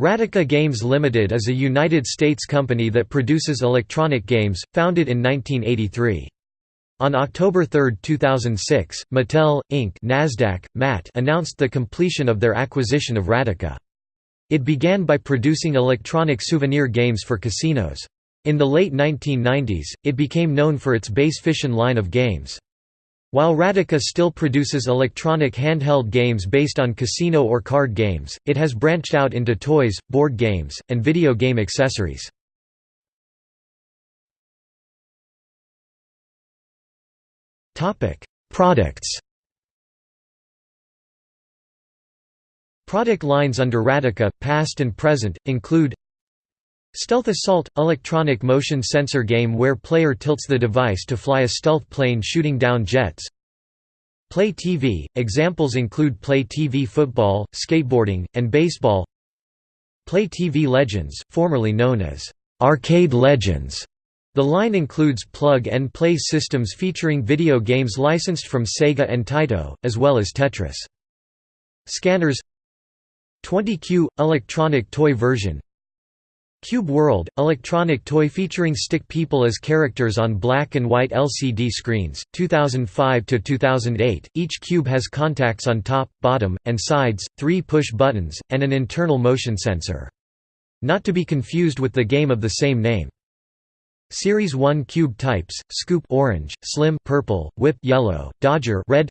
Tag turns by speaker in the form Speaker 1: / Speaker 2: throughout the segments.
Speaker 1: Radica Games Limited is a United States company that produces electronic games, founded in 1983. On October 3, 2006, Mattel, Inc. NASDAQ, MAT announced the completion of their acquisition of Radica. It began by producing electronic souvenir games for casinos. In the late 1990s, it became known for its Bass Fishin' line of games. While Radica still produces electronic handheld games based on casino or card games, it has branched out into toys, board games, and video game accessories. Products Product lines under Radica, past and present, include Stealth Assault – electronic motion sensor game where player tilts the device to fly a stealth plane shooting down jets. Play TV – examples include Play TV football, skateboarding, and baseball. Play TV Legends, formerly known as Arcade Legends. The line includes plug-and-play systems featuring video games licensed from Sega and Taito, as well as Tetris. Scanners. 20Q – electronic toy version Cube World – electronic toy featuring stick people as characters on black and white LCD screens, 2005–2008, each cube has contacts on top, bottom, and sides, three push buttons, and an internal motion sensor. Not to be confused with the game of the same name. Series 1 cube types: Scoop orange, Slim purple, Whip yellow, Dodger red.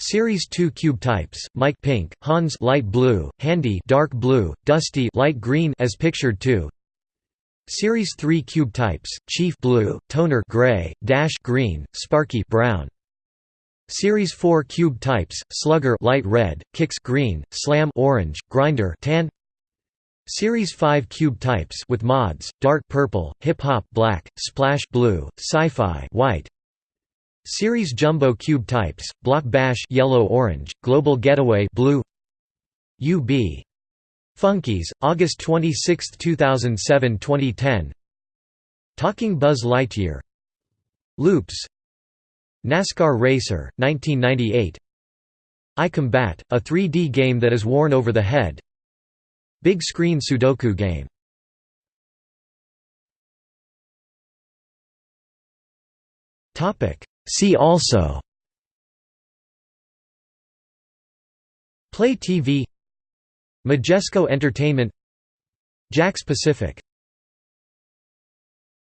Speaker 1: Series 2 cube types: Mike pink, Hans light blue, Handy dark blue, Dusty light green as pictured 2. Series 3 cube types: Chief blue, Toner gray, Dash green, Sparky brown. Series 4 cube types: Slugger light red, Kicks green, Slam orange, Grinder tan. Series 5 cube types with mods: Dark purple, Hip Hop black, Splash blue, Sci-Fi white, Series Jumbo Cube types: Block Bash yellow-orange, Global Getaway blue. UB. Funkeys, August 26, 2007-2010. Talking Buzz Lightyear. Loops. NASCAR Racer, 1998. iCombat, a 3D game that is worn over the head. Big Screen Sudoku game. Topic See also Play TV Majesco Entertainment Jakks Pacific